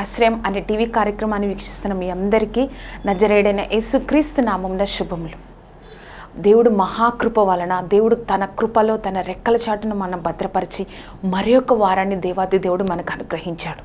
ఆశ్రయం అనే టీవీ కార్యక్రమాన్ని వీక్షిస్తున్న మీ అందరికీ నజరేడైన యేసుక్రీస్తు నామంన శుభములు. దేవుడు మహాకృప వలన దేవుడు తన కృపలో తన రెక్కల చాటును మనం భద్రపరిచి మరి యొక్క వారాన్ని దేవాది దేవుడు మనకు అనుగ్రహించాడు.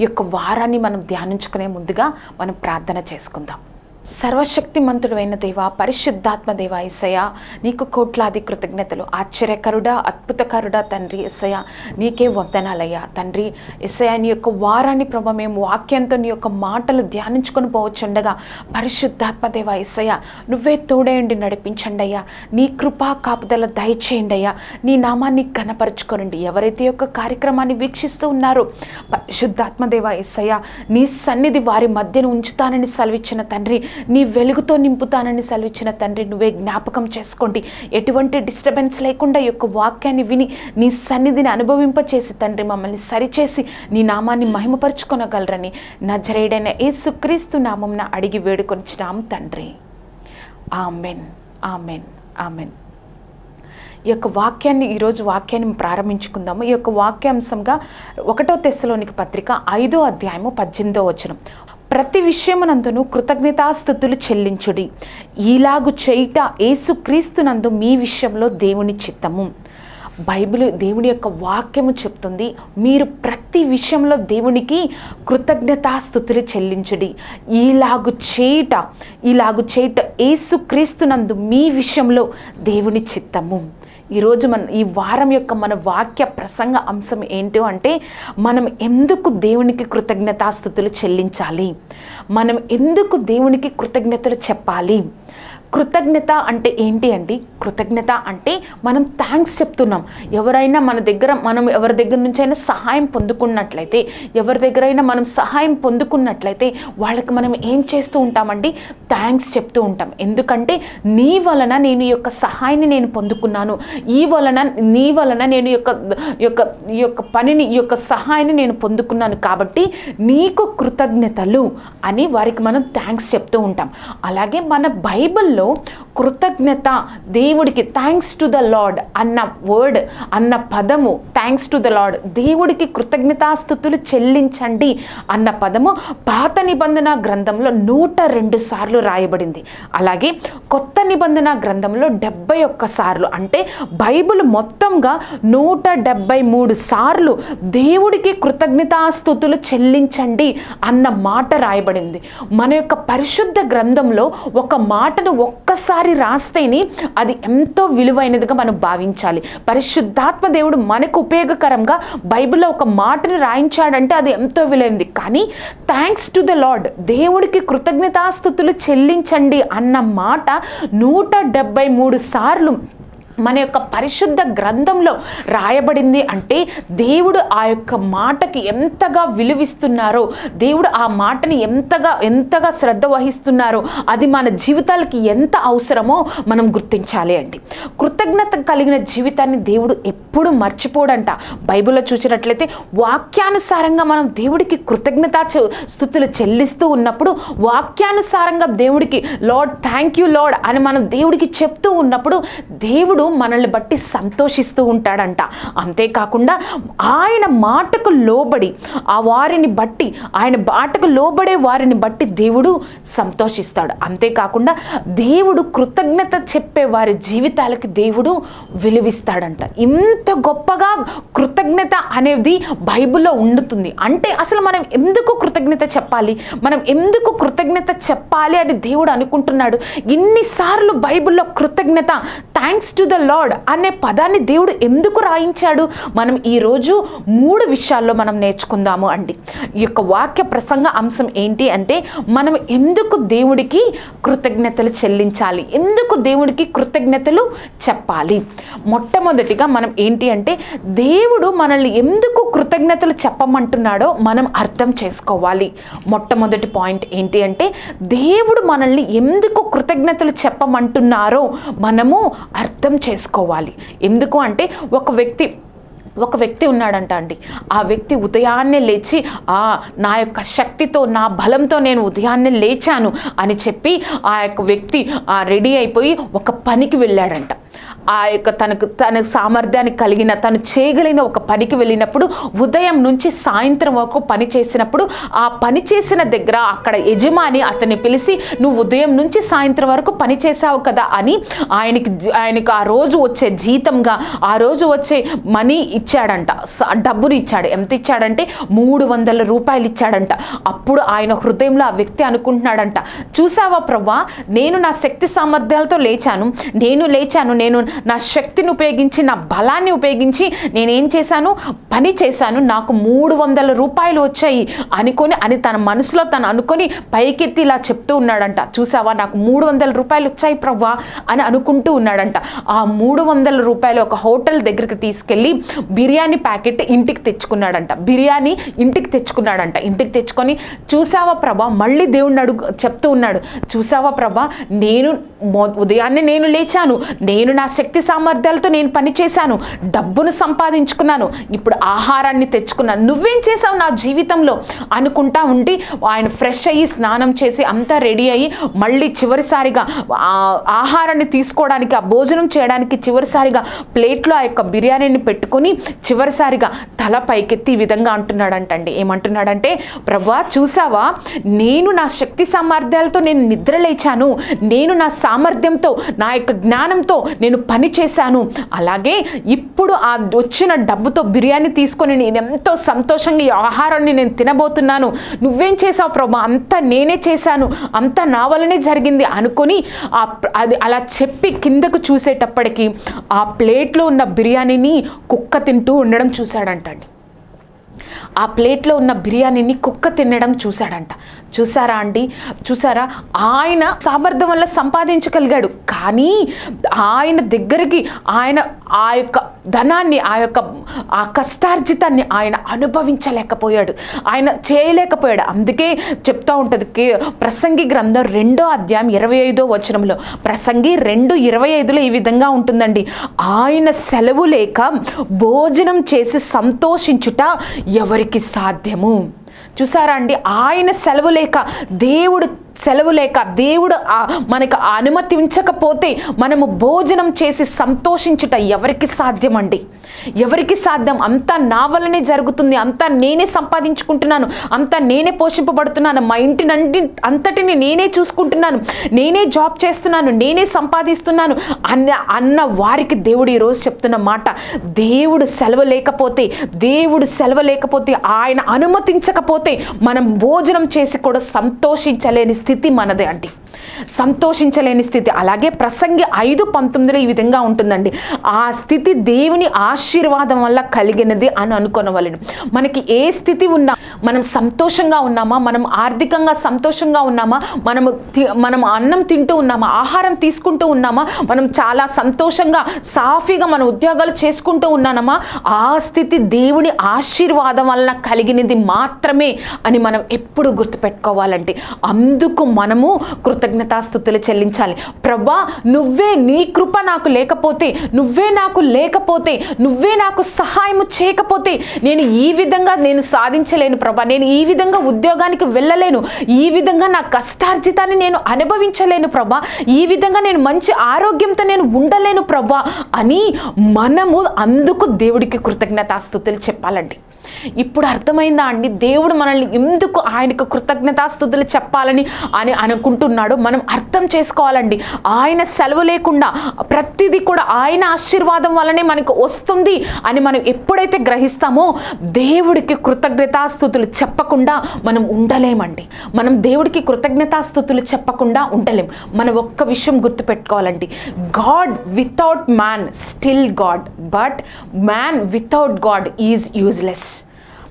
ఈ యొక్క వారాన్ని మనం ధ్యానించుకునే ముందుగా మనం ప్రార్థన చేసుకుందాం. సర్వశక్తిమంతుడైన దేవ పరిశుద్ధాత్మ దేవ ఎస్సయ నీకు కోట్లాది కృతజ్ఞతలు. ఆశ్చర్యకరుడా అద్భుతకరుడా తండ్రి ఎస్సయ నీకే వందనాలయ్యా. తండ్రి ఇసయ నీ యొక్క వారాన్ని ప్రభ మేము వాక్యంతో నీ యొక్క మాటలు ధ్యానించుకొని పోవచ్చుండగా పరిశుద్ధాత్మ దేవ ఎస్సయ నువ్వే తోడేయండి నడిపించండి అయ్యా నీ కృపా కాపుదల దయచేయండి అయ్యా నీ నామాన్ని ఘనపరచుకోనండి. ఎవరైతే యొక్క కార్యక్రమాన్ని వీక్షిస్తూ ఉన్నారో పరిశుద్ధాత్మ దేవ ఎస్సయ నీ సన్నిధి వారి మధ్యను ఉంచుతానని సెలవిచ్చిన తండ్రి నీ వెలుగుతో నింపుతానని సెలవిచ్చిన తండ్రి నువ్వే జ్ఞాపకం చేసుకోండి. ఎటువంటి డిస్టర్బెన్స్ లేకుండా యొక్క వాక్యాన్ని విని నీ సన్నిధిని అనుభవింపచేసి తండ్రి మమ్మల్ని సరిచేసి నీ నామాన్ని మహిమపరుచుకొనగలరని నజరేడైన యేసుక్రీస్తు నామంన అడిగి వేడుకొనిచ్చినాం తండ్రి. ఆమెన్. ఆమెన్. ఆమెన్. ఈ యొక్క వాక్యాన్ని ఈరోజు వాక్యాన్ని ప్రారంభించుకుందాము. ఈ యొక్క వాక్యాంశంగా ఒకటో తెస్సలోనికి పత్రిక ఐదో అధ్యాయము పద్దెనిమిదో వచనం. ప్రతి విషయమునందును కృతజ్ఞతాస్థుతులు చెల్లించుడి. ఈలాగు చేయుట ఏసుక్రీస్తునందు మీ విషయంలో దేవుని చిత్తము. బైబిల్ దేవుని యొక్క వాక్యము చెప్తుంది మీరు ప్రతి విషయంలో దేవునికి కృతజ్ఞతాస్థుతులు చెల్లించుడి. ఈలాగు చేయుట ఈలాగు చేయుట ఏసుక్రీస్తునందు మీ విషయంలో దేవుని చిత్తము. ఈరోజు మన ఈ వారం యొక్క మన వాక్య ప్రసంగ అంశం ఏంటో అంటే మనం ఎందుకు దేవునికి కృతజ్ఞతాస్థుతులు చెల్లించాలి? మనం ఎందుకు దేవునికి కృతజ్ఞతలు చెప్పాలి? కృతజ్ఞత అంటే ఏంటి అండి? కృతజ్ఞత అంటే మనం థ్యాంక్స్ చెప్తున్నాం. ఎవరైనా మన దగ్గర మనం ఎవరి దగ్గర నుంచి అయినా సహాయం పొందుకున్నట్లయితే ఎవరి దగ్గరైనా మనం సహాయం పొందుకున్నట్లయితే వాళ్ళకి మనం ఏం చేస్తూ ఉంటామండి? థ్యాంక్స్ చెప్తూ ఉంటాం. ఎందుకంటే నీ వలన నేను ఈ యొక్క సహాయాన్ని నేను పొందుకున్నాను. ఈ వలన నీ వలన నేను ఈ యొక్క ఈ యొక్క ఈ యొక్క పనిని ఈ యొక్క సహాయాన్ని నేను పొందుకున్నాను కాబట్టి నీకు కృతజ్ఞతలు అని వారికి మనం థ్యాంక్స్ చెప్తూ ఉంటాం. అలాగే మన బైబిల్లో కృతజ్ఞత దేవుడికి థ్యాంక్స్ టు ద లాడ్ అన్న వర్డ్ అన్న పదము థ్యాంక్స్ టు ద లాడ్ దేవుడికి కృతజ్ఞతాస్థుతులు చెల్లించండి అన్న పదము పాత నిబంధన గ్రంథంలో నూట రెండు సార్లు రాయబడింది. అలాగే కొత్త నిబంధన గ్రంథంలో డెబ్బై ఒక్క సార్లు అంటే బైబిల్ మొత్తంగా నూట డెబ్బై మూడు సార్లు దేవుడికి కృతజ్ఞతాస్థుతులు చెల్లించండి అన్న మాట రాయబడింది. మన యొక్క పరిశుద్ధ గ్రంథంలో ఒక మాట మాటను ఒక్కసారి రాస్తేనే అది ఎంతో విలువైనదిగా మనం భావించాలి. పరిశుద్ధాత్మ దేవుడు మనకు ఉపయోగకరంగా బైబిల్లో ఒక మాటను రాయించాడంటే అది ఎంతో విలువైంది. కానీ థ్యాంక్స్ టు ద లార్డ్ దేవుడికి కృతజ్ఞతాస్థుతులు చెల్లించండి అన్న మాట నూట డెబ్బై మూడు సార్లు మన యొక్క పరిశుద్ధ గ్రంథంలో రాయబడింది అంటే దేవుడు ఆ యొక్క మాటకి ఎంతగా విలువిస్తున్నారో దేవుడు ఆ మాటని ఎంతగా ఎంతగా శ్రద్ధ వహిస్తున్నారో అది మన జీవితాలకి ఎంత అవసరమో మనం గుర్తించాలి అండి. కృతజ్ఞత కలిగిన జీవితాన్ని దేవుడు ఎప్పుడు మర్చిపోడంట. బైబిల్లో చూసినట్లయితే వాక్యానుసారంగా మనం దేవుడికి కృతజ్ఞత స్థుతులు చెల్లిస్తూ ఉన్నప్పుడు వాక్యానుసారంగా దేవుడికి లార్డ్ థ్యాంక్ యూ లార్డ్ అని మనం దేవుడికి చెప్తూ ఉన్నప్పుడు దేవుడు మనల్ని బట్టి సంతోషిస్తూ ఉంటాడంట. అంతేకాకుండా ఆయన మాటకు లోబడి ఆ వారిని బట్టి ఆయన మాటకు లోబడే వారిని బట్టి దేవుడు సంతోషిస్తాడు. అంతేకాకుండా దేవుడు కృతజ్ఞత చెప్పే వారి జీవితాలకి దేవుడు విలువిస్తాడంట. ఇంత గొప్పగా కృతజ్ఞత అనేది బైబిల్లో ఉండుతుంది. అంటే అసలు మనం ఎందుకు కృతజ్ఞత చెప్పాలి? మనం ఎందుకు కృతజ్ఞత చెప్పాలి అని దేవుడు అనుకుంటున్నాడు? ఇన్నిసార్లు బైబిల్లో కృతజ్ఞత థ్యాంక్స్ టు ద లార్డ్ అనే పదాన్ని దేవుడు ఎందుకు రాయించాడు? మనం ఈరోజు మూడు విషయాల్లో మనం నేర్చుకుందాము అండి. ఈ యొక్క వాక్య ప్రసంగ అంశం ఏంటి అంటే మనం ఎందుకు దేవుడికి కృతజ్ఞతలు చెల్లించాలి? ఎందుకు దేవుడికి కృతజ్ఞతలు చెప్పాలి? మొట్టమొదటిగా మనం ఏంటి అంటే దేవుడు మనల్ని ఎందుకు కృతజ్ఞతలు చెప్పమంటున్నాడో మనం అర్థం చేసుకోవాలి. మొట్టమొదటి పాయింట్ ఏంటి అంటే దేవుడు మనల్ని ఎందుకు కృతజ్ఞతలు చెప్పమంటున్నారో మనము అర్థం చేసుకోవాలి. ఎందుకు అంటే ఒక వ్యక్తి ఒక వ్యక్తి ఉన్నాడంట అండి. ఆ వ్యక్తి ఉదయాన్నే లేచి ఆ నా యొక్క శక్తితో నా బలంతో నేను ఉదయాన్నే లేచాను అని చెప్పి ఆ యొక్క వ్యక్తి రెడీ అయిపోయి ఒక పనికి వెళ్ళాడంట. ఆ యొక్క తనకు తన సామర్థ్యాన్ని కలిగిన తను చేయగలిగిన ఒక పనికి వెళ్ళినప్పుడు ఉదయం నుంచి సాయంత్రం వరకు పని చేసినప్పుడు ఆ పని చేసిన దగ్గర అక్కడ యజమాని అతన్ని పిలిచి నువ్వు ఉదయం నుంచి సాయంత్రం వరకు పని చేసావు కదా అని ఆయనకి ఆయనకు ఆ రోజు వచ్చే జీతంగా ఆ రోజు వచ్చే మనీ ఇచ్చాడంట. డబ్బుని ఇచ్చాడు. ఎంత ఇచ్చాడంటే మూడు వందల రూపాయలు ఇచ్చాడంట. అప్పుడు ఆయన హృదయంలో ఆ వ్యక్తి అనుకుంటున్నాడంట. చూసావా ప్రభా నేను నా శక్తి సామర్థ్యాలతో లేచాను. నేను లేచాను. నేను నా శక్తిని ఉపయోగించి నా బలాన్ని ఉపయోగించి నేనేం చేశాను? పని చేశాను. నాకు మూడు వందల రూపాయలు వచ్చాయి అనుకొని అని తన మనసులో తను అనుకొని పైకెత్తి ఇలా చెప్తూ ఉన్నాడంట. చూసావా? నాకు మూడు వందల రూపాయలు వచ్చాయి ప్రవ్వా అని అనుకుంటూ ఉన్నాడంట. ఆ మూడు వందల రూపాయలు ఒక హోటల్ దగ్గరికి తీసుకెళ్ళి బిర్యానీ ప్యాకెట్ ఇంటికి తెచ్చుకున్నాడంట. బిర్యానీ ఇంటికి తెచ్చుకున్నాడంట. ఇంటికి తెచ్చుకొని చూసావా ప్రభా మళ్ళీ దేవుణ్ణి అడుగు చెప్తూ ఉన్నాడు. చూసావా ప్రభా నేను ఉదయాన్నే నేను లేచాను. నేను నా శక్తి శక్తి సామర్థ్యాలతో నేను పని చేశాను డబ్బును సంపాదించుకున్నాను ఇప్పుడు ఆహారాన్ని తెచ్చుకున్నాను. నువ్వేం చేసావు నా జీవితంలో? అనుకుంటా ఉండి ఆయన ఫ్రెష్ అయ్యి స్నానం చేసి అంతా రెడీ అయ్యి మళ్ళీ చివరిసారిగా ఆహారాన్ని తీసుకోవడానికి ఆ భోజనం చేయడానికి చివరిసారిగా ప్లేట్లో ఆ యొక్క బిర్యానీని పెట్టుకొని చివరిసారిగా తల పైకెత్తి ఈ విధంగా అంటున్నాడంటండి. ఏమంటున్నాడంటే ప్రభా చూసావా నేను నా శక్తి సామర్థ్యాలతో నేను నిద్ర లేచాను. నేను నా సామర్థ్యంతో నా యొక్క జ్ఞానంతో నేను పని చేశాను. అలాగే ఇప్పుడు ఆ వచ్చిన డబ్బుతో బిర్యానీ తీసుకొని నేను ఎంతో సంతోషంగా ఈ ఆహారాన్ని నేను తినబోతున్నాను. నువ్వేం చేసావు ప్రభా? అంతా నేనే చేశాను. అంతా నా వల్లనే జరిగింది అనుకొని ఆ అది అలా చెప్పి కిందకు చూసేటప్పటికి ఆ ప్లేట్లో ఉన్న బిర్యానీని కుక్క తింటూ ఉండడం చూశాడంటండి. ఆ ప్లేట్లో ఉన్న బిర్యానీని కుక్క తినడం చూశాడంట. చూసారా అండి? చూసారా ఆయన సామర్థ్యం వల్ల సంపాదించగలిగాడు. కానీ ఆయన దగ్గరికి ఆయన ఆ యొక్క ధనాన్ని ఆ యొక్క ఆ కష్టార్జితాన్ని ఆయన అనుభవించలేకపోయాడు. ఆయన చేయలేకపోయాడు. అందుకే చెప్తా ఉంటుంది కే- ప్రసంగి గ్రంథం రెండో అధ్యాయం ఇరవై ఐదో వచనంలో ప్రసంగి రెండు ఇరవై ఐదులో ఈ విధంగా ఉంటుందండి. ఆయన సెలవు లేక భోజనం చేసి సంతోషించుట ఎవరికి సాధ్యము? చూసారా అండి? ఆయన సెలవు లేక దేవుడు సెలవు లేక దేవుడు ఆ- మనకు అనుమతించకపోతే మనము భోజనం చేసి సంతోషించుట ఎవరికి సాధ్యమండి? ఎవరికి సాధ్యం? అంతా నా వల్లనే జరుగుతుంది. అంతా నేనే సంపాదించుకుంటున్నాను. అంతా నేనే పోషింపబడుతున్నాను. మా ఇంటినంటి అంతటిని నేనే చూసుకుంటున్నాను. నేనే జాబ్ చేస్తున్నాను. నేనే సంపాదిస్తున్నాను అన్న అన్న వారికి దేవుడు ఈరోజు చెప్తున్న మాట. దేవుడు సెలవు లేకపోతే దేవుడు సెలవు లేకపోతే ఆయన అనుమతించకపోతే మనం భోజనం చేసి కూడా సంతోషించలేని స్థితి మనదే అండి. సంతోషించలేని స్థితి. అలాగే ప్రసంగి ఐదు పంతొమ్మిదిలో ఈ విధంగా ఉంటుందండి. ఆ స్థితి దేవుని ఆశీర్వాదం వల్ల కలిగినది అని అనుకోనవలను. మనకి ఏ స్థితి ఉన్నా మనం సంతోషంగా ఉన్నామా మనం ఆర్థికంగా సంతోషంగా ఉన్నామా మనము మనం అన్నం తింటూ ఉన్నామా ఆహారం తీసుకుంటూ ఉన్నామా మనం చాలా సంతోషంగా సాఫీగా మన ఉద్యోగాలు చేసుకుంటూ ఉన్నానమా ఆ స్థితి దేవుని ఆశీర్వాదం వలన కలిగినది మాత్రమే అని మనం ఎప్పుడు గుర్తుపెట్టుకోవాలంటే అందుకు మనము కృతజ్ఞతాస్థుతులు చెల్లించాలి? ప్రభా నువ్వే నీ కృప నాకు లేకపోతే నువ్వే నాకు లేకపోతే నువ్వే నాకు సహాయము చేయకపోతే నేను ఈ విధంగా నేను సాధించలేను ప్రభా. నేను ఈ విధంగా ఉద్యోగానికి వెళ్ళలేను. ఈ విధంగా నా కష్టార్జితాన్ని నేను అనుభవించలేను ప్రభా. ఈ విధంగా నేను మంచి ఆరోగ్యంతో నేను ఉండలేను ప్రభా అని మనము అందుకు దేవుడికి కృతజ్ఞతాస్థుతులు చెప్పాలండి. ఇప్పుడు అర్థమైందా అండి? దేవుడు మనల్ని ఎందుకు ఆయనకు కృతజ్ఞతాస్థుతులు చెప్పాలని అని అనుకుంటున్నాడో మనం అర్థం చేసుకోవాలండి. ఆయన సెలవు లేకుండా ప్రతిదీ కూడా ఆయన ఆశీర్వాదం వల్లనే మనకు వస్తుంది అని మనం ఎప్పుడైతే గ్రహిస్తామో దేవుడికి కృతజ్ఞతాస్థుతులు చెప్పకుండా మనం ఉండలేమండి. మనం దేవుడికి కృతజ్ఞతాస్థుతులు చెప్పకుండా ఉండలేం. మనం ఒక్క విషయం గుర్తుపెట్టుకోవాలండి. God without man still god but man without god is useless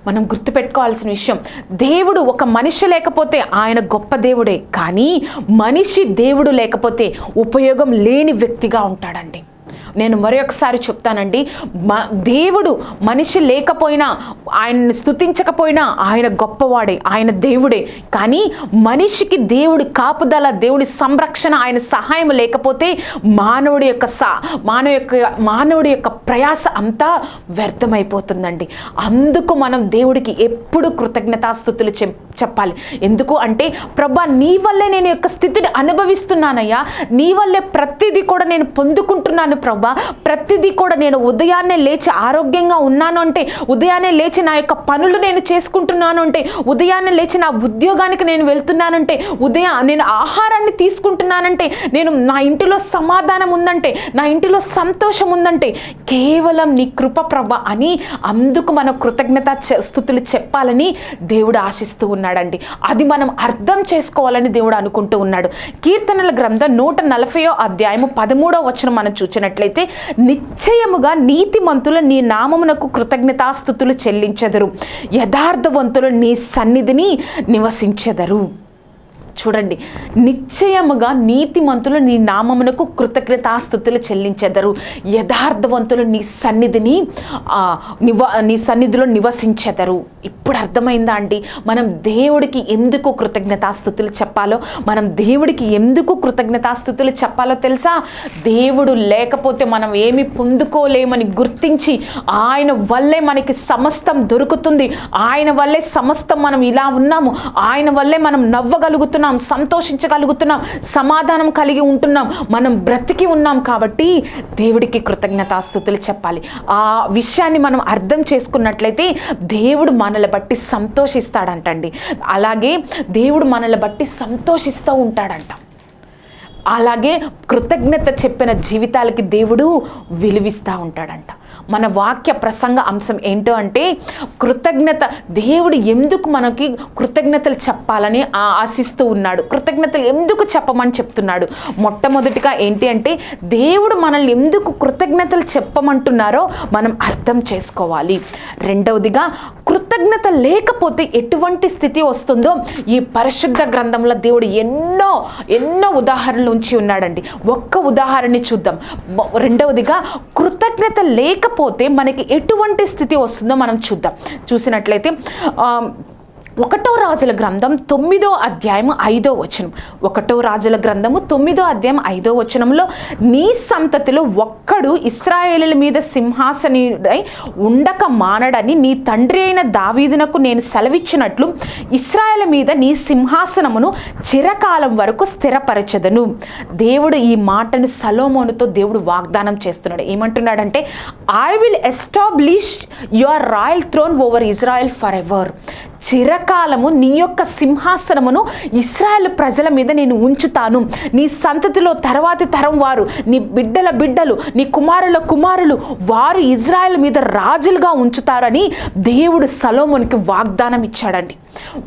మనం గుర్తుపెట్టుకోవాల్సిన విషయం దేవుడు ఒక మనిషి లేకపోతే ఆయన గొప్ప దేవుడే కానీ మనిషి దేవుడు లేకపోతే ఉపయోగం లేని వ్యక్తిగా ఉంటాడండి. నేను మరొకసారి చెప్తానండి. దేవుడు మనిషి లేకపోయినా ఆయన్ని స్థుతించకపోయినా ఆయన గొప్పవాడే ఆయన దేవుడే. కానీ మనిషికి దేవుడి కాపుదల దేవుడి సంరక్షణ ఆయన సహాయం లేకపోతే మానవుడి యొక్క సా మానవ యొక్క మానవుడి యొక్క ప్రయాస అంతా వ్యర్థమైపోతుందండి. అందుకు మనం దేవుడికి ఎప్పుడు కృతజ్ఞతాస్థుతులు చెప్ చెప్పాలి. ఎందుకు అంటే ప్రభా నీ వల్లే నేను యొక్క స్థితిని అనుభవిస్తున్నానయ్యా. నీ వల్లే ప్రతిదీ కూడా నేను పొందుకుంటున్నాను ప్రభా. ప్రతిదీ కూడా నేను ఉదయాన్నే లేచి ఆరోగ్యంగా ఉన్నాను అంటే ఉదయాన్నే లేచి నా యొక్క పనులు నేను చేసుకుంటున్నాను అంటే ఉదయాన్నే లేచి నా ఉద్యోగానికి నేను వెళ్తున్నానంటే ఉదయం నేను ఆహారాన్ని తీసుకుంటున్నానంటే నేను నా ఇంటిలో సమాధానం ఉందంటే నా ఇంటిలో సంతోషం ఉందంటే కేవలం నీ కృప ప్రభ అని అందుకు మనం కృతజ్ఞత స్థుతులు చెప్పాలని దేవుడు ఆశిస్తూ ఉన్నాడండి. అది మనం అర్థం చేసుకోవాలని దేవుడు అనుకుంటూ ఉన్నాడు. కీర్తనల గ్రంథం నూట నలభయో అధ్యాయము పదమూడో వచనం మనం చూసినట్లయితే నిశ్చయముగా నీతిమంతులు నీ నామమునకు కృతజ్ఞతాస్థుతులు చెల్లించెదరు. యథార్థవంతులు నీ సన్నిధిని నివసించెదరు. చూడండి. నిశ్చయముగా నీతిమంతులు నీ నామమునకు కృతజ్ఞతాస్థుతులు చెల్లించెదరు. యథార్థవంతులు నీ సన్నిధిని నివా నీ సన్నిధిలో నివసించెదరు. ఇప్పుడు అర్థమైందా అండి? మనం దేవుడికి ఎందుకు కృతజ్ఞతాస్థుతులు చెప్పాలో? మనం దేవుడికి ఎందుకు కృతజ్ఞతాస్థుతులు చెప్పాలో తెలుసా? దేవుడు లేకపోతే మనం ఏమి పొందుకోలేమని గుర్తించి ఆయన వల్లే మనకి సమస్తం దొరుకుతుంది. ఆయన వల్లే సమస్తం మనం ఇలా ఉన్నాము. ఆయన వల్లే మనం నవ్వగలుగుతున్నాం. సంతోషించగలుగుతున్నాం సమాధానం కలిగి ఉంటున్నాం మనం బ్రతికి ఉన్నాం కాబట్టి దేవుడికి కృతజ్ఞతాస్థుతులు చెప్పాలి. ఆ విషయాన్ని మనం అర్థం చేసుకున్నట్లయితే దేవుడు మనల్ని బట్టి సంతోషిస్తాడంటండి. అలాగే దేవుడు మనల్ని బట్టి సంతోషిస్తూ ఉంటాడంట. అలాగే కృతజ్ఞత చెప్పిన జీవితాలకి దేవుడు విలువిస్తూ ఉంటాడంట. మన వాక్య ప్రసంగ అంశం ఏంటో అంటే కృతజ్ఞత. దేవుడు ఎందుకు మనకి కృతజ్ఞతలు చెప్పాలని ఆ- ఆశిస్తూ ఉన్నాడు. కృతజ్ఞతలు ఎందుకు చెప్పమని చెప్తున్నాడు? మొట్టమొదటిగా ఏంటి అంటే దేవుడు మనల్ని ఎందుకు కృతజ్ఞతలు చెప్పమంటున్నారో మనం అర్థం చేసుకోవాలి. రెండవదిగా కృతజ్ఞత లేకపోతే ఎటువంటి స్థితి వస్తుందో ఈ పరిశుద్ధ గ్రంథంలో దేవుడు ఎన్నో ఎన్నో ఉదాహరణలు ఉంచి ఉన్నాడండి. ఒక్క ఉదాహరణని చూద్దాం. రెండవదిగా కృతజ్ఞత లేకపోతే మనకి ఎటువంటి స్థితి వస్తుందో మనం చూద్దాం. చూసినట్లయితే ఒకటో రాజుల గ్రంథం తొమ్మిదో అధ్యాయం ఐదో వచనం. ఒకటో రాజుల గ్రంథము తొమ్మిదో అధ్యాయం ఐదో వచనంలో నీ సంతతిలో ఒక్కడు ఇస్రాయేలుల మీద సింహాసనుడై ఉండక మానడని నీ తండ్రి అయిన దావీదునకు నేను సెలవిచ్చినట్లు ఇస్రాయేల్ మీద నీ సింహాసనమును చిరకాలం వరకు స్థిరపరచదను. దేవుడు ఈ మాటను సలోమోనుతో దేవుడు వాగ్దానం చేస్తున్నాడు. ఏమంటున్నాడంటే I will establish your royal throne over Israel forever చిరకాలము నీ యొక్క సింహాసనమును ఇస్రాయల్ ప్రజల మీద నేను ఉంచుతాను. నీ సంతతిలో తర్వాతి తరం వారు నీ బిడ్డల బిడ్డలు నీ కుమారుల కుమారులు వారు ఇజ్రాయెల్ మీద రాజులుగా ఉంచుతారని దేవుడు సలోమునికి వాగ్దానం ఇచ్చాడండి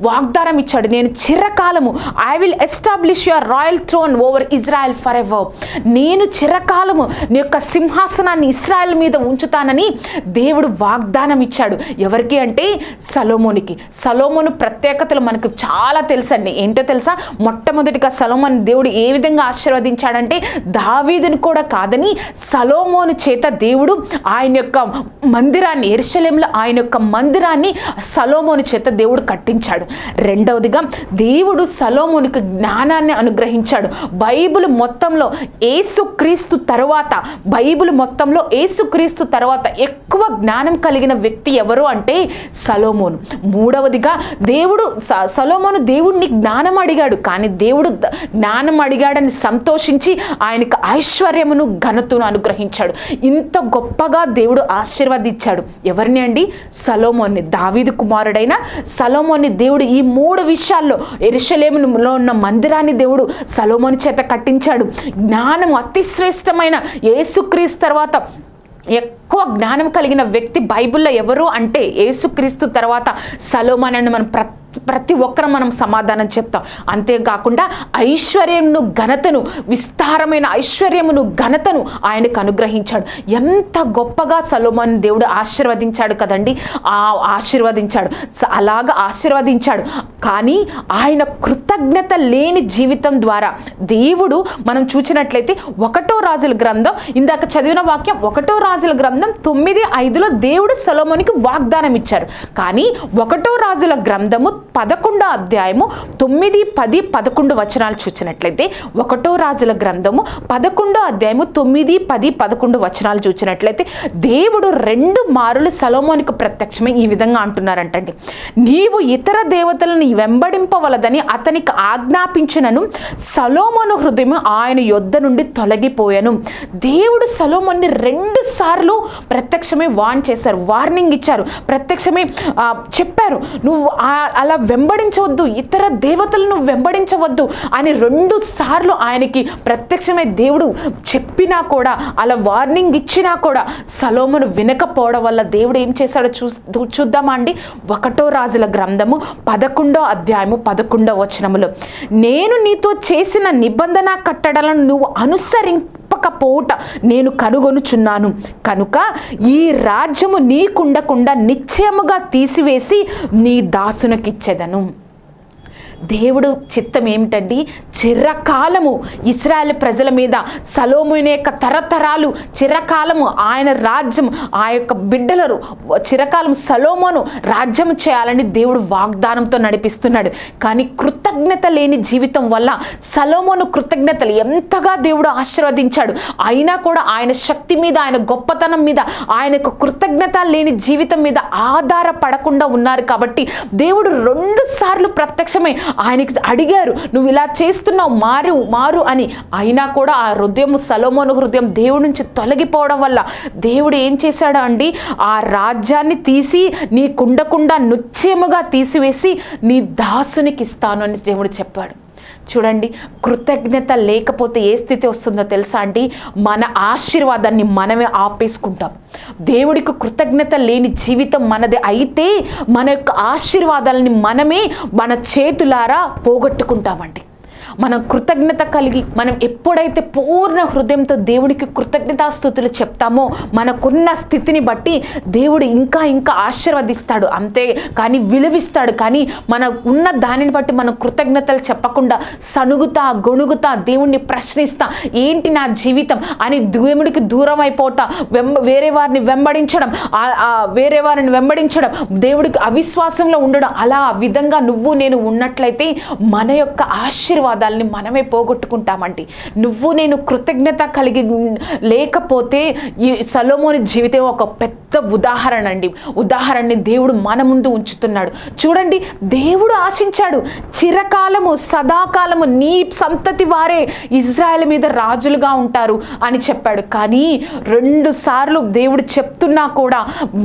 వాగ్దానం ఇచ్చాడు నేను చిరకాలము I will establish your royal throne over Israel forever నేను చిరకాలము నీ యొక్క సింహాసనాన్ని ఇస్రాయెల్ మీద ఉంచుతానని దేవుడు వాగ్దానం ఇచ్చాడు ఎవరికి అంటే సలోమోనికి. సలోమోను ప్రత్యేకతలు మనకు చాలా తెలుసండి. ఏంటో తెలుసా? మొట్టమొదటిగా సలోమోన్ దేవుడు ఏ విధంగా ఆశీర్వదించాడంటే దావీదుని కూడా కాదని సలోమోను చేత దేవుడు ఆయన యొక్క మందిరాన్ని ఎరుషలేంలో ఆయన యొక్క మందిరాన్ని సలోమోను చేత దేవుడు కట్టించాడు. అనుగ్రహించాడు. రెండవదిగా దేవుడు సలోమునికి జ్ఞానాన్ని అనుగ్రహించాడు. బైబిల్ మొత్తంలో ఏసుక్రీస్తు తర్వాత బైబిల్ మొత్తంలో ఏసుక్రీస్తు తర్వాత ఎక్కువ జ్ఞానం కలిగిన వ్యక్తి ఎవరు అంటే సలోమోను. మూడవదిగా దేవుడు స- సలోమోను దేవుడిని జ్ఞానం అడిగాడు. కానీ దేవుడు జ్ఞానం అడిగాడని సంతోషించి ఆయనకు ఐశ్వర్యమును ఘనతను అనుగ్రహించాడు. ఇంత గొప్పగా దేవుడు ఆశీర్వదించాడు. ఎవరిని అండి? సలోమోన్ని. దావీదు కుమారుడైన మందిరాన్ని దేవుడు ఈ మూడు విషయాల్లో ఎరుషలేములో ఉన్న మందిరాన్ని దేవుడు సలోమోని చేత కట్టించాడు. జ్ఞానం అతి శ్రేష్టమైన తర్వాత ఎక్కువ జ్ఞానం కలిగిన వ్యక్తి బైబిల్లో ఎవరు అంటే యేసుక్రీస్తు తర్వాత సలోమన్ అని మనం ప్రతి ప్రతి ఒక్కరం మనం సమాధానం చెప్తాం. అంతేకాకుండా ఐశ్వర్యమును ఘనతను విస్తారమైన ఐశ్వర్యమును ఘనతను ఆయనకు అనుగ్రహించాడు. ఎంత గొప్పగా సలోమన్ దేవుడు ఆశీర్వదించాడు కదండి. ఆ ఆశీర్వదించాడు. అలాగ అలాగా ఆశీర్వదించాడు. కానీ ఆయన కృతజ్ఞత లేని జీవితం ద్వారా దేవుడు మనం చూసినట్లయితే ఒకటో రాజుల గ్రంథం ఇందాక చదివిన వాక్యం ఒకటో రాజుల గ్రంథం తొమ్మిది ఐదులో దేవుడు సలోమోనికి వాగ్దానం ఇచ్చారు కానీ ఒకటో రాజుల గ్రంథము పదకొండో అధ్యాయము తొమ్మిది పది పదకొండు వచనాలు చూసినట్లయితే ఒకటో రాజుల గ్రంథము పదకొండో అధ్యాయము తొమ్మిది పది పదకొండు వచనాలు చూసినట్లయితే దేవుడు రెండు మారులు సలోమోనికి ప్రత్యక్షమే ఈ విధంగా అంటున్నారంటండి. నీవు ఇతర దేవతలను వెంబడింపవలదని అతనికి ఆజ్ఞాపించినను సలోమోను హృదయం ఆయన యొద్ద నుండి తొలగిపోయాను. దేవుడు సలోమోన్ని రెండు సార్లు ప్రత్యక్షమే వాన్ చేశారు వార్నింగ్ ఇచ్చారు. ప్రత్యక్షమే చెప్పారు. నువ్వు అలా వెంబడించవద్దు ఇతర దేవతలను వెంబడించవద్దు అని రెండు సార్లు ఆయనకి ప్రత్యక్షమై దేవుడు చెప్పినా కూడా అలా వార్నింగ్ ఇచ్చినా కూడా సలోమును వినకపోవడం వల్ల దేవుడు ఏం చేశాడో చూ చూద్దామా అండి? ఒకటో రాజుల గ్రంథము పదకొండో అధ్యాయము పదకొండో వచనములు. నేను నీతో చేసిన నిబంధన కట్టడలను నువ్వు తప్పకపోవుట నేను కనుగొనుచున్నాను. కనుక ఈ రాజ్యము నీకుండకుండా నిశ్చయముగా తీసివేసి నీ దాసునకిచ్చెదను. దేవుడు చిత్తం ఏమిటండి? చిరకాలము ఇస్రాయల్ ప్రజల మీద సలోముని యొక్క తరతరాలు చిరకాలము ఆయన రాజ్యం ఆ యొక్క బిడ్డలరు చిరకాలం సలోమోను రాజ్యం చేయాలని దేవుడు వాగ్దానంతో నడిపిస్తున్నాడు. కానీ కృతజ్ఞత లేని జీవితం వల్ల సలోమోను కృతజ్ఞతలు ఎంతగా దేవుడు ఆశీర్వదించాడు. అయినా కూడా ఆయన శక్తి మీద ఆయన గొప్పతనం మీద ఆయనకు కృతజ్ఞత లేని జీవితం మీద ఆధారపడకుండా ఉన్నారు కాబట్టి దేవుడు రెండు సార్లు ప్రత్యక్షమై ఆయనకి అడిగారు నువ్వు ఇలా చేస్తున్నావు మారు మారు అని. అయినా కూడా ఆ హృదయం సలోమోను హృదయం దేవుడి నుంచి తొలగిపోవడం వల్ల దేవుడు ఏం చేశాడు అండి? ఆ రాజ్యాన్ని తీసి నీ కుండకుండా నుచ్చేముగా తీసివేసి నీ దాసునికి ఇస్తాను అని దేవుడు చెప్పాడు. చూడండి కృతజ్ఞత లేకపోతే ఏ స్థితి వస్తుందో తెలుసా అండి? మన ఆశీర్వాదాన్ని మనమే ఆపేసుకుంటాం. దేవుడికి కృతజ్ఞత లేని జీవితం మనది అయితే మన యొక్క ఆశీర్వాదాలని మనమే మన చేతులారా పోగొట్టుకుంటామండి. మనం కృతజ్ఞత కలిగి మనం ఎప్పుడైతే పూర్ణ హృదయంతో దేవుడికి కృతజ్ఞతాస్థుతులు చెప్తామో మనకున్న స్థితిని బట్టి దేవుడు ఇంకా ఇంకా ఆశీర్వదిస్తాడు. అంతే కానీ విలువిస్తాడు. కానీ మన ఉన్న దానిని బట్టి మనం కృతజ్ఞతలు చెప్పకుండా సనుగుతా గొణుగుతా దేవుణ్ణి ప్రశ్నిస్తా ఏంటి నా జీవితం? అని దేవుడికి దూరం అయిపోతా వెంబ వేరే వారిని వెంబడించడం వేరే వారిని వెంబడించడం దేవుడికి అవిశ్వాసంలో ఉండడం అలా ఆ విధంగా నువ్వు నేను ఉన్నట్లయితే మన యొక్క ఆశీర్వాదాలని మనమే పోగొట్టుకుంటామండి. నువ్వు నేను కృతజ్ఞత కలిగి లేకపోతే ఈ సలోమోని జీవితం ఒక పెద్ద ఉదాహరణ అండి ఉదాహరణని దేవుడు మన ముందు ఉంచుతున్నాడు. చూడండి దేవుడు ఆశించాడు చిరకాలము సదాకాలము నీ సంతతి వారే ఇజ్రాయెల్ మీద రాజులుగా ఉంటారు అని చెప్పాడు. కానీ రెండు సార్లు దేవుడు చెప్తున్నా కూడా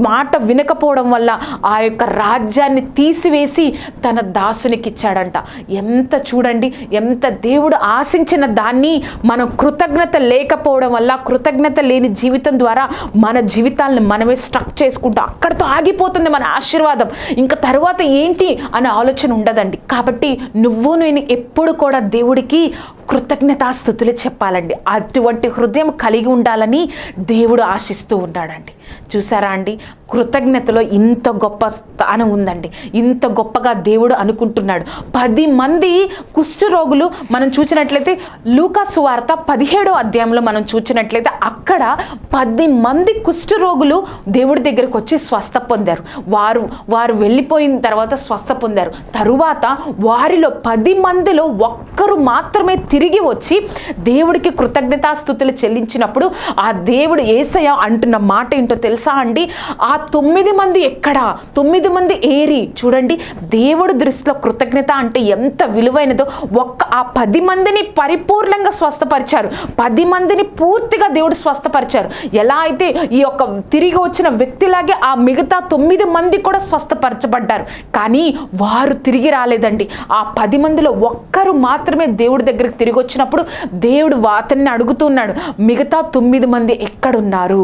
మాట వినకపోవడం వల్ల ఆ యొక్క రాజ్యాన్ని తీసివేసి తన దాసునికిచ్చాడంట. ఎంత చూడండి ఎంత దేవుడు ఆశించిన దాన్ని మనం కృతజ్ఞత లేకపోవడం వల్ల కృతజ్ఞత లేని జీవితం ద్వారా మన జీవితాలను మనమే స్ట్రక్ చేసుకుంటూ అక్కడితో ఆగిపోతుంది మన ఆశీర్వాదం. ఇంకా తర్వాత ఏంటి అనే ఆలోచన ఉండదండి. కాబట్టి నువ్వు నేను ఎప్పుడు కూడా దేవుడికి కృతజ్ఞతాస్థుతులు చెప్పాలండి. అటువంటి హృదయం కలిగి ఉండాలని దేవుడు ఆశిస్తూ ఉన్నాడండి. చూసారా అండి? కృతజ్ఞతలో ఇంత గొప్ప స్థానం ఉందండి. ఇంత గొప్పగా దేవుడు అనుకుంటున్నాడు. పది మంది కుష్ఠరోగులు మనం చూసినట్లయితే లూకాసు వార్త పదిహేడో అధ్యాయంలో మనం చూసినట్లయితే అక్కడ పది మంది కుష్ఠరోగులు దేవుడి దగ్గరకు వచ్చి స్వస్థ పొందారు. వారు వారు వెళ్ళిపోయిన తర్వాత స్వస్థ పొందారు. తరువాత వారిలో పది మందిలో ఒక్కరు మాత్రమే తిరిగి వచ్చి దేవుడికి కృతజ్ఞతాస్థుతులు చెల్లించినప్పుడు ఆ దేవుడు ఏసయ అంటున్న మాట ఏంటో తెలుసా అండి? ఆ తొమ్మిది మంది ఎక్కడ? తొమ్మిది మంది ఏరి చూడండి దేవుడి దృష్టిలో కృతజ్ఞత అంటే ఎంత విలువైనదో ఒక్క ఆ పది మందిని పరిపూర్ణంగా స్వస్థపరిచారు. పది మందిని పూర్తిగా దేవుడు స్వస్థపరిచారు. ఎలా అయితే ఈ యొక్క తిరిగి వచ్చిన వ్యక్తిలాగే ఆ మిగతా తొమ్మిది మంది కూడా స్వస్థపరచబడ్డారు. కానీ వారు తిరిగి రాలేదండి. ఆ పది మందిలో ఒక్కరు మాత్రమే దేవుడి దగ్గరికి తిరిగి వచ్చినప్పుడు దేవుడు అతన్ని అడుగుతున్నాడు మిగతా తొమ్మిది మంది ఎక్కడున్నారు?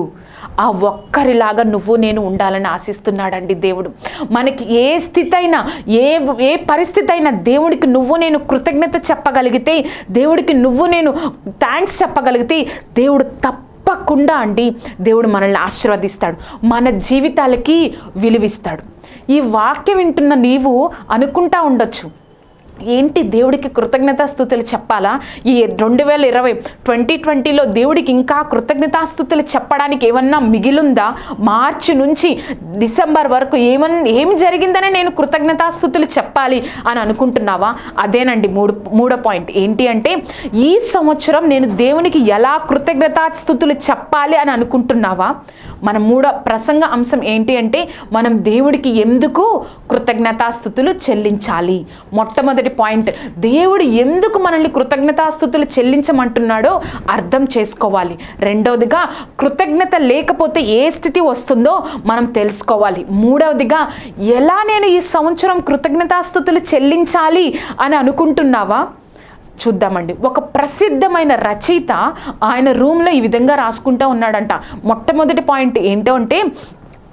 ఆ ఒక్కరిలాగా నువ్వు నేను ఉండాలని ఆశిస్తున్నాడండి దేవుడు. మనకి ఏ స్థితి అయినా ఏ ఏ పరిస్థితి అయినా దేవుడికి నువ్వు నేను కృతజ్ఞత చెప్పగలిగితే దేవుడికి నువ్వు నేను థ్యాంక్స్ చెప్పగలిగితే దేవుడు తప్పకుండా అండి దేవుడు మనల్ని ఆశీర్వదిస్తాడు మన జీవితాలకి విలువిస్తాడు. ఈ వాక్యం వింటున్న నీవు అనుకుంటా ఉండొచ్చు. ఏంటి దేవుడికి కృతజ్ఞతాస్థుతులు చెప్పాలా? ఈ రెండు వేల ఇరవై ట్వంటీ ట్వంటీలో దేవుడికి ఇంకా కృతజ్ఞతాస్థుతులు చెప్పడానికి ఏమన్నా మిగిలుందా? మార్చి నుంచి డిసెంబర్ వరకు ఏమన్ ఏం జరిగిందనే నేను కృతజ్ఞతాస్థుతులు చెప్పాలి అని అనుకుంటున్నావా? అదేనండి మూడు మూడో పాయింట్. ఏంటి అంటే ఈ సంవత్సరం నేను దేవునికి ఎలా కృతజ్ఞతాస్థుతులు చెప్పాలి అని అనుకుంటున్నావా? మన మూడో ప్రసంగ అంశం ఏంటి అంటే మనం దేవుడికి ఎందుకు కృతజ్ఞతాస్థుతులు చెల్లించాలి? మొట్టమొదటి పాయింట్. దేవుడు ఎందుకు మనల్ని కృతజ్ఞతాస్థుతులు చెల్లించమంటున్నాడో అర్థం చేసుకోవాలి. రెండవదిగా కృతజ్ఞత లేకపోతే ఏ స్థితి వస్తుందో మనం తెలుసుకోవాలి. మూడవదిగా ఎలా నేను ఈ సంవత్సరం కృతజ్ఞతాస్థుతులు చెల్లించాలి అని అనుకుంటున్నావా? చూద్దామండి. ఒక ప్రసిద్ధమైన రచయిత ఆయన రూమ్లో ఈ విధంగా రాసుకుంటూ ఉన్నాడంట. మొట్టమొదటి పాయింట్ ఏంటో అంటే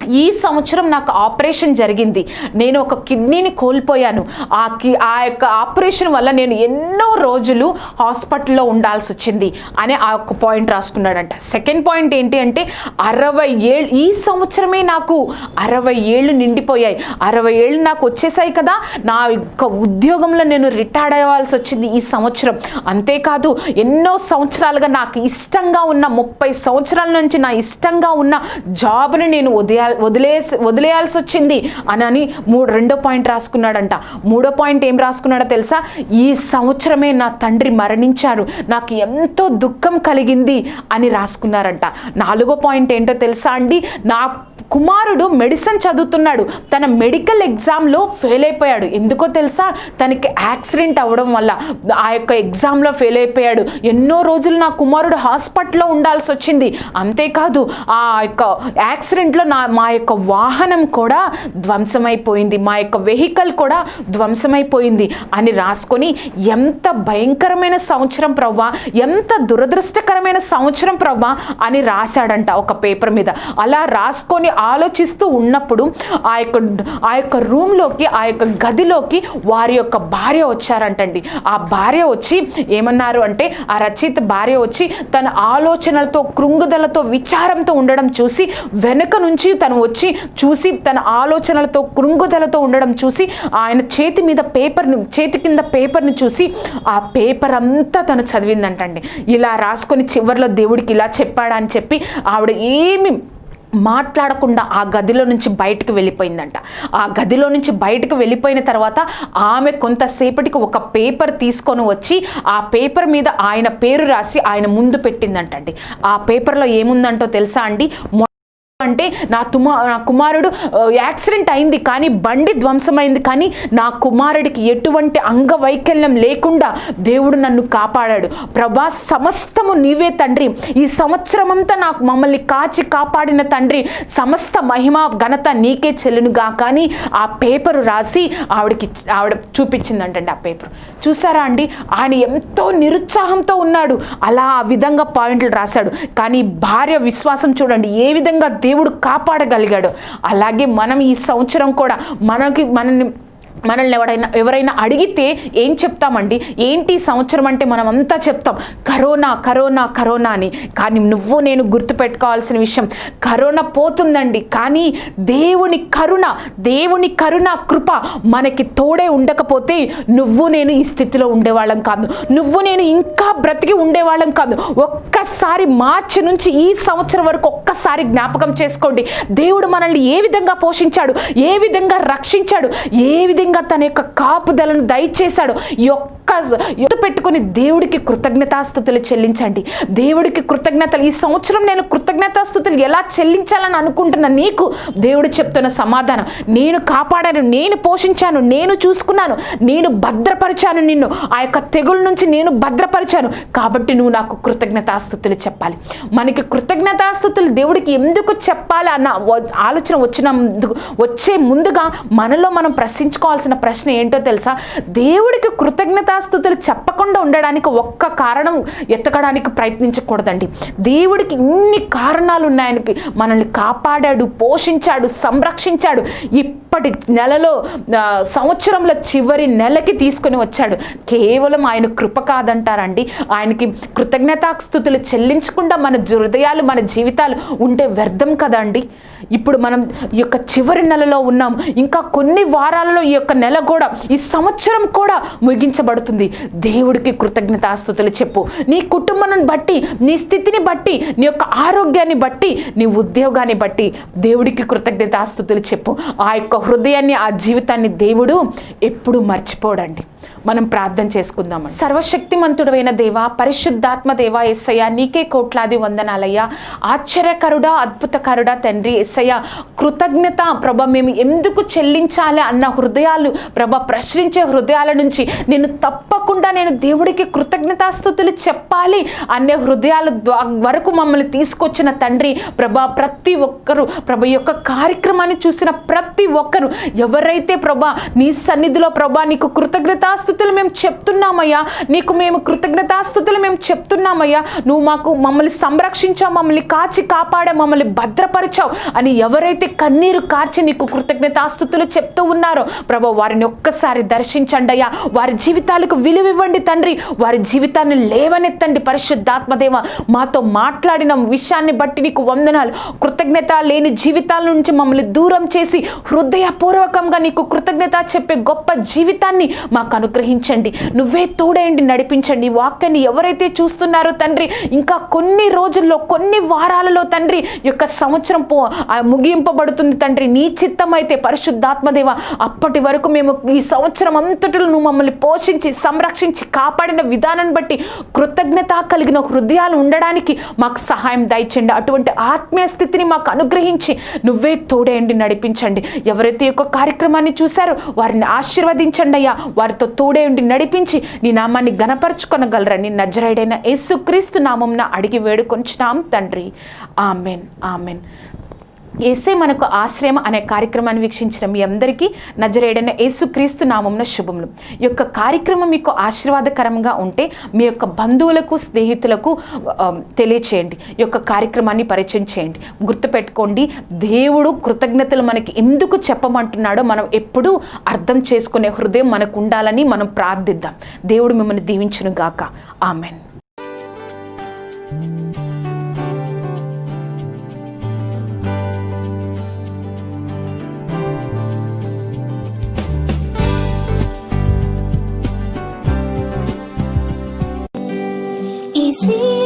ఈ సంవత్సరం నాకు ఆపరేషన్ జరిగింది. నేను ఒక కిడ్నీని కోల్పోయాను. ఆ కి ఆ యొక్క ఆపరేషన్ వల్ల నేను ఎన్నో రోజులు హాస్పిటల్లో ఉండాల్సి వచ్చింది అనే ఆ యొక్క పాయింట్ రాసుకున్నాడంట. సెకండ్ పాయింట్ ఏంటి అంటే అరవై ఏళ్ళు ఈ సంవత్సరమే నాకు అరవై ఏళ్ళు నిండిపోయాయి. అరవై ఏళ్ళు నాకు వచ్చేసాయి కదా నా యొక్క ఉద్యోగంలో నేను రిటైర్డ్ అవ్వాల్సి వచ్చింది ఈ సంవత్సరం. అంతేకాదు ఎన్నో సంవత్సరాలుగా నాకు ఇష్టంగా ఉన్న ముప్పై సంవత్సరాల నుంచి నా ఇష్టంగా ఉన్న జాబ్ని నేను ఉదయా వదిలేసి వదిలేయాల్సి వచ్చింది అని అని మూడు రెండో పాయింట్ రాసుకున్నాడంట. మూడో పాయింట్ ఏం రాసుకున్నాడో తెలుసా? ఈ సంవత్సరమే నా తండ్రి మరణించారు నాకు ఎంతో దుఃఖం కలిగింది అని రాసుకున్నారంట. నాలుగో పాయింట్ ఏంటో తెలుసా అండి? నా కుమారుడు మెడిసిన్ చదువుతున్నాడు. తన మెడికల్ ఎగ్జామ్లో ఫెయిల్ అయిపోయాడు. ఎందుకో తెలుసా? తనకి యాక్సిడెంట్ అవ్వడం వల్ల ఆ యొక్క ఎగ్జామ్లో ఫెయిల్ అయిపోయాడు. ఎన్నో రోజులు నా కుమారుడు హాస్పిటల్లో ఉండాల్సి వచ్చింది. అంతేకాదు ఆ యొక్క యాక్సిడెంట్లో నా మా యొక్క వాహనం కూడా ధ్వంసమైపోయింది. మా యొక్క వెహికల్ కూడా ధ్వంసమైపోయింది అని రాసుకొని ఎంత భయంకరమైన సంవత్సరం ప్రవ్వా ఎంత దురదృష్టకరమైన సంవత్సరం ప్రవ్వా అని రాశాడంట ఒక పేపర్ మీద. అలా రాసుకొని ఆలోచిస్తూ ఉన్నప్పుడు ఆ యొక్క ఆ యొక్క రూమ్లోకి ఆ యొక్క గదిలోకి వారి యొక్క భార్య వచ్చారంటండి. ఆ భార్య వచ్చి ఏమన్నారు అంటే ఆ రచయిత భార్య వచ్చి తన ఆలోచనలతో కృంగుదలతో విచారంతో ఉండడం చూసి వెనుక నుంచి తను వచ్చి చూసి తన ఆలోచనలతో కృంగుదలతో ఉండడం చూసి ఆయన చేతి మీద పేపర్ని చేతి కింద పేపర్ని చూసి ఆ పేపర్ అంతా తను చదివిందంటండి. ఇలా రాసుకొని చివరిలో దేవుడికి ఇలా చెప్పాడని చెప్పి ఆవిడ ఏమి మాట్లాడకుండా ఆ గదిలో నుంచి బయటకు వెళ్ళిపోయిందంట. ఆ గదిలో నుంచి బయటకు వెళ్ళిపోయిన తర్వాత ఆమె కొంతసేపటికి ఒక పేపర్ తీసుకొని వచ్చి ఆ పేపర్ మీద ఆయన పేరు రాసి ఆయన ముందు పెట్టిందంటండి. ఆ పేపర్లో ఏముందంటో తెలుసా అండి? అంటే నా తుమా నా కుమారుడు యాక్సిడెంట్ అయింది కానీ బండి ధ్వంసమైంది కానీ నా కుమారుడికి ఎటువంటి అంగవైకల్యం లేకుండా దేవుడు నన్ను కాపాడాడు. ప్రభా సమస్తము నీవే తండ్రి. ఈ సంవత్సరమంతా నాకు మమ్మల్ని కాచి కాపాడిన తండ్రి సమస్త మహిమ ఘనత నీకే చెల్లునుగా. కానీ ఆ పేపరు రాసి ఆవిడకి ఆవిడ చూపించిందంటండి ఆ పేపర్. చూసారా అండి? ఆయన ఎంతో నిరుత్సాహంతో ఉన్నాడు. అలా ఆ విధంగా పాయింట్లు రాశాడు. కానీ భార్య విశ్వాసం చూడండి ఏ విధంగా దేవుడు కాపాడగలిగాడు. అలాగే మనం ఈ సంవత్సరం కూడా మనకి మనల్ని మనల్ని ఎవరైనా ఎవరైనా అడిగితే ఏం చెప్తామండి? ఏంటి ఈ సంవత్సరం అంటే మనం అంతా చెప్తాం కరోనా కరోనా కరోనా అని. కానీ నువ్వు నేను గుర్తుపెట్టుకోవాల్సిన విషయం కరోనా పోతుందండి. కానీ దేవుని కరుణ దేవుని కరుణ కృప మనకి తోడే ఉండకపోతే నువ్వు నేను ఈ స్థితిలో ఉండేవాళ్ళం కాదు. నువ్వు నేను ఇంకా బ్రతికి ఉండేవాళ్ళం కాదు. ఒక్కసారి మార్చి నుంచి ఈ సంవత్సరం వరకు ఒక్కసారి జ్ఞాపకం చేసుకోండి. దేవుడు మనల్ని ఏ విధంగా పోషించాడు? ఏ విధంగా రక్షించాడు? ఏ విధంగా తన యొక్క కాపుదలను దయచేశాడు. ఈ ఒక్క యుద్ధ పెట్టుకుని దేవుడికి కృతజ్ఞతాస్థుతులు చెల్లించండి. దేవుడికి కృతజ్ఞతలు ఈ సంవత్సరం నేను కృతజ్ఞతాస్థుతులు ఎలా చెల్లించాలని అనుకుంటున్న నీకు? దేవుడు చెప్తున్న సమాధానం. నేను కాపాడాను నేను పోషించాను నేను చూసుకున్నాను నేను భద్రపరిచాను నిన్ను. ఆ యొక్క తెగుల నుంచి నేను భద్రపరిచాను. కాబట్టి నువ్వు నాకు కృతజ్ఞతాస్థుతులు చెప్పాలి. మనకి కృతజ్ఞతాస్థుతులు దేవుడికి ఎందుకు చెప్పాలి అన్న ఆలోచన వచ్చిన వచ్చే ముందుగా మనలో మనం ప్రశ్నించుకోవాల్సిన ప్రశ్న ఏంటో తెలుసా? దేవుడికి కృతజ్ఞత కృతజ్ఞతాస్థుతులు చెప్పకుండా ఉండడానికి ఒక్క కారణం ఎత్తకడానికి ప్రయత్నించకూడదండి. దేవుడికి ఇన్ని కారణాలు ఉన్నాయనికి మనల్ని కాపాడాడు పోషించాడు సంరక్షించాడు. ఇప్పటి నెలలో సంవత్సరంలో చివరి నెలకి తీసుకొని వచ్చాడు. కేవలం ఆయన కృప కాదంటారండి. ఆయనకి కృతజ్ఞతాస్థుతులు చెల్లించకుండా మన హృదయాలు మన జీవితాలు ఉంటే వ్యర్థం కదండి. ఇప్పుడు మనం ఈ యొక్క చివరి నెలలో ఉన్నాం. ఇంకా కొన్ని వారాలలో ఈ యొక్క నెల కూడా ఈ సంవత్సరం కూడా ముగించబడుతుంది. దేవుడికి కృతజ్ఞతాస్తుతులు చెప్పు. నీ కుటుంబం బట్టి నీ స్థితిని బట్టి నీ యొక్క ఆరోగ్యాన్ని బట్టి నీ ఉద్యోగాన్ని బట్టి దేవుడికి కృతజ్ఞతాస్తుతులు చెప్పు. ఆ యొక్క హృదయాన్ని ఆ జీవితాన్ని దేవుడు ఎప్పుడు మర్చిపోడండి. మనం ప్రార్థన చేసుకుందాం సర్వశక్తిమంతుడైన దేవా పరిశుద్ధాత్మ దేవా ఎస్సయ్య నీకే కోట్లాది వందనాలయ్యా. ఆశ్చర్యకరుడా అద్భుతకరుడా తండ్రి ఎస్సయ్య కృతజ్ఞత ప్రభ మేము ఎందుకు చెల్లించాలి అన్న హృదయాలు ప్రభ ప్రశ్నించే హృదయాల నుంచి నేను తప్పకుండా నేను దేవుడికి కృతజ్ఞతాస్థుతులు చెప్పాలి అనే హృదయాల వరకు మమ్మల్ని తీసుకొచ్చిన తండ్రి ప్రభా ప్రతి ఒక్కరు ప్రభ యొక్క కార్యక్రమాన్ని చూసిన ప్రతి ఒక్కరు ఎవరైతే ప్రభా నీ సన్నిధిలో ప్రభా నీకు కృతజ్ఞతాస్థుతులు మేము చెప్తున్నామయ్యా. నీకు మేము కృతజ్ఞతాస్థుతులు మేము చెప్తున్నామయ్యా. నువ్వు మాకు మమ్మల్ని సంరక్షించావు మమ్మల్ని కాచి కాపాడా మమ్మల్ని భద్రపరిచావు అని ఎవరైతే కన్నీరు కార్చి నీకు కృతజ్ఞతాస్థుతులు చెప్తూ ఉన్నారో ప్రభా వారిని ఒక్కసారి దర్శించండి అయ్యా. వారి జీవితాలకు విలువివ్వండి తండ్రి. వారి జీవితాన్ని లేవనెత్తండి పరిశుద్ధాత్మదేవ. మాతో మాట్లాడిన విషయాన్ని బట్టి నీకు వందనాలు. కృతజ్ఞత లేని జీవితాల నుంచి మమ్మల్ని దూరం చేసి హృదయపూర్వకంగా నీకు కృతజ్ఞత చెప్పే గొప్ప జీవితాన్ని మాకు అనుగ్రహించండి. నువ్వే తోడేయండి నడిపించండి. వాక్యాన్ని ఎవరైతే చూస్తున్నారో తండ్రి ఇంకా కొన్ని రోజుల్లో కొన్ని వారాలలో తండ్రి యొక్క సంవత్సరం పో ముగింపబడుతుంది తండ్రి. నీ చిత్తం అయితే పరిశుద్ధాత్మదేవ అప్పటి వరకు మేము ఈ సంవత్సరం అంతటిలో నువ్వు మమ్మల్ని పోషించి సంరక్షించి కాపాడిన విధానాన్ని బట్టి కృతజ్ఞత కలిగిన హృదయాలు ఉండడానికి మాకు సహాయం దయచండి అటువంటి ఆత్మీయ స్థితిని మాకు అనుగ్రహించి నువ్వే తోడేయండి నడిపించండి. ఎవరైతే యొక్క కార్యక్రమాన్ని చూశారో వారిని ఆశీర్వదించండి అయ్యా. వారితో తోడేయండి నడిపించి నీ నామాన్ని గనపరచుకొనగలరని నజరైడైన యేసుక్రీస్తు నామంన అడిగి వేడుకొంచున్నాం తండ్రి. ఆమెన్. ఆమెన్. ఏసే మనకు ఆశ్రయం అనే కార్యక్రమాన్ని వీక్షించిన మీ అందరికీ నజరేడైన యేసుక్రీస్తు నామంన శుభములు. ఈ యొక్క కార్యక్రమం మీకు ఆశీర్వాదకరంగా ఉంటే మీ యొక్క బంధువులకు స్నేహితులకు తెలియచేయండి. ఈ యొక్క కార్యక్రమాన్ని పరిచయం చేయండి. గుర్తుపెట్టుకోండి దేవుడు కృతజ్ఞతలు మనకి ఎందుకు చెప్పమంటున్నాడో మనం ఎప్పుడూ అర్థం చేసుకునే హృదయం మనకు ఉండాలని మనం ప్రార్థిద్దాం. దేవుడు మిమ్మల్ని దీవించును గాక ఆమెన్. see